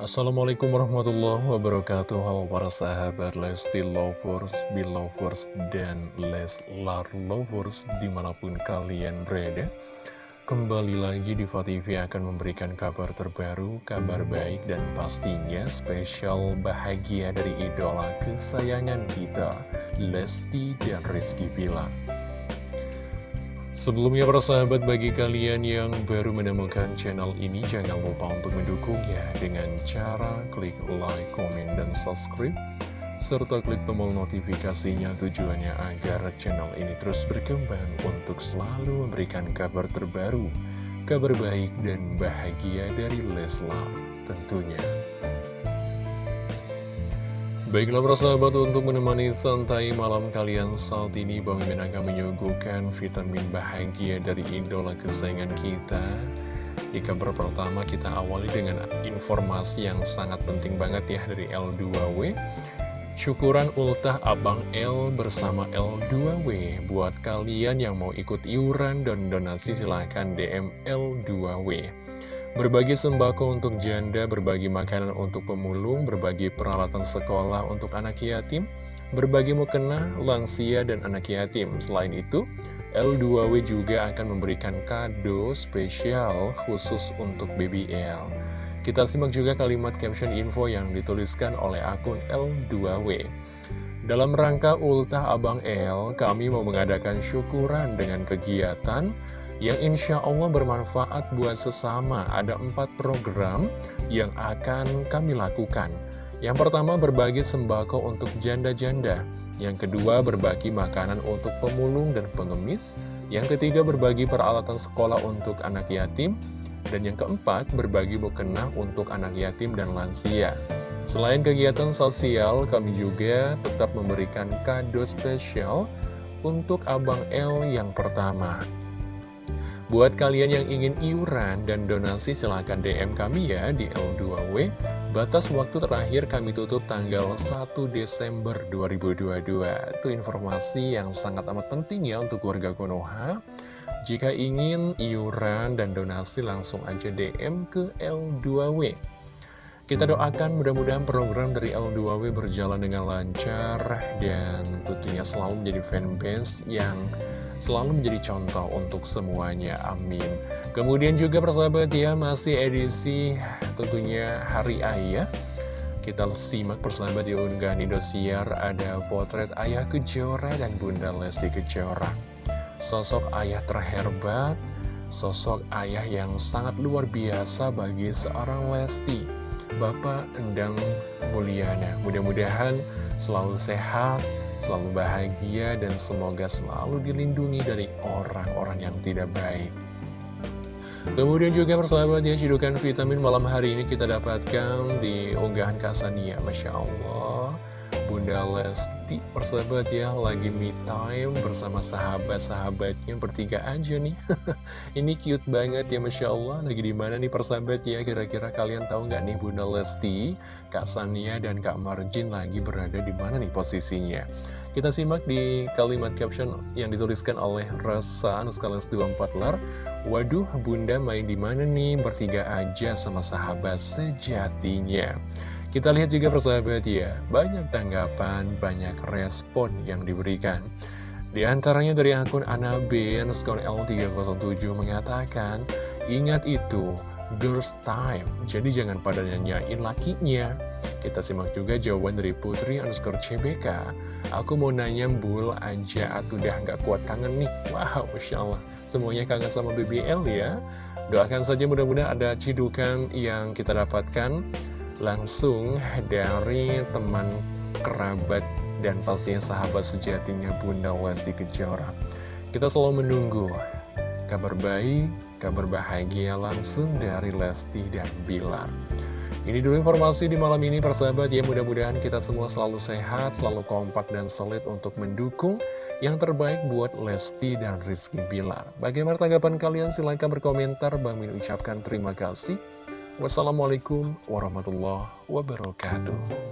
Assalamualaikum warahmatullahi wabarakatuh. Halo para sahabat Lesti Lovers, Belovers, dan Leslar Lovers di mana pun kalian berada. Kembali lagi di TV akan memberikan kabar terbaru, kabar baik dan pastinya spesial bahagia dari idola kesayangan kita Lesti dan Rizky Bilar Sebelumnya para sahabat bagi kalian yang baru menemukan channel ini jangan lupa untuk mendukungnya dengan cara klik like, komen, dan subscribe serta klik tombol notifikasinya tujuannya agar channel ini terus berkembang untuk selalu memberikan kabar terbaru, kabar baik dan bahagia dari Leslar tentunya. Baiklah para sahabat untuk menemani santai malam kalian saat ini Bang Mimin akan menyuguhkan vitamin bahagia dari idola kesayangan kita. Di kabar pertama kita awali dengan informasi yang sangat penting banget ya dari L2W Syukuran ultah Abang L bersama L2W Buat kalian yang mau ikut iuran dan donasi silahkan DM L2W Berbagi sembako untuk janda, berbagi makanan untuk pemulung, berbagi peralatan sekolah untuk anak yatim, berbagi mukena, lansia, dan anak yatim. Selain itu, L2W juga akan memberikan kado spesial khusus untuk BBL. Kita simak juga kalimat caption info yang dituliskan oleh akun L2W. Dalam rangka ultah Abang L, kami mau mengadakan syukuran dengan kegiatan yang insya Allah bermanfaat buat sesama. Ada empat program yang akan kami lakukan. Yang pertama berbagi sembako untuk janda-janda. Yang kedua berbagi makanan untuk pemulung dan pengemis. Yang ketiga berbagi peralatan sekolah untuk anak yatim. Dan yang keempat berbagi mukena untuk anak yatim dan lansia. Selain kegiatan sosial, kami juga tetap memberikan kado spesial untuk Abang L yang pertama. Buat kalian yang ingin iuran dan donasi silahkan DM kami ya di L2W. Batas waktu terakhir kami tutup tanggal 1 Desember 2022. Itu informasi yang sangat amat penting ya untuk warga Konoha. Jika ingin iuran dan donasi langsung aja DM ke L2W. Kita doakan mudah-mudahan program dari L2W berjalan dengan lancar dan tentunya selalu menjadi fanbase yang selalu menjadi contoh untuk semuanya, amin. Kemudian juga persahabat ya, masih edisi tentunya Hari Ayah. Kita simak persahabat di unggahan Indosiar, ada potret Ayah Kejora dan Bunda Lesti Kejora. Sosok ayah terhebat, sosok ayah yang sangat luar biasa bagi seorang Lesti. Bapak Endang Mulyana, mudah-mudahan selalu sehat, selalu bahagia, dan semoga selalu dilindungi dari orang-orang yang tidak baik. Kemudian juga persahabat ya, cidukan vitamin malam hari ini kita dapatkan di unggahan Kasania, Masya Allah. Bunda Lesti persahabat ya lagi me time bersama sahabat-sahabatnya bertiga aja nih. Ini cute banget ya Masya Allah. Lagi di mana nih persahabat ya? Kira-kira kalian tahu nggak nih Bunda Lesti Kak Sania dan Kak Marjin lagi berada di mana nih posisinya? Kita simak di kalimat caption yang dituliskan oleh Rasa Anuskalas 24 lar Waduh bunda main di mana nih? Bertiga aja sama sahabat sejatinya kita lihat juga persahabat ya, banyak tanggapan, banyak respon yang diberikan. Di antaranya dari akun Anabe, underscore L307 mengatakan, Ingat itu, girls time, jadi jangan pada nyanyain lakinya. Kita simak juga jawaban dari Putri underscore CBK. Aku mau nanya bul aja, atau udah nggak kuat kangen nih. Wow, Masya Allah. Semuanya kangen sama BBL ya. Doakan saja mudah-mudahan ada cidukan yang kita dapatkan langsung dari teman kerabat dan pastinya sahabat sejatinya Bunda Lesti Kejora. Kita selalu menunggu kabar baik, kabar bahagia langsung dari Lesti dan Bilar. Ini dulu informasi di malam ini persahabat ya mudah-mudahan kita semua selalu sehat, selalu kompak dan solid untuk mendukung yang terbaik buat Lesti dan Rizky Bilar. Bagaimana tanggapan kalian? Silahkan berkomentar. Bang Min ucapkan terima kasih. Wassalamualaikum warahmatullahi wabarakatuh.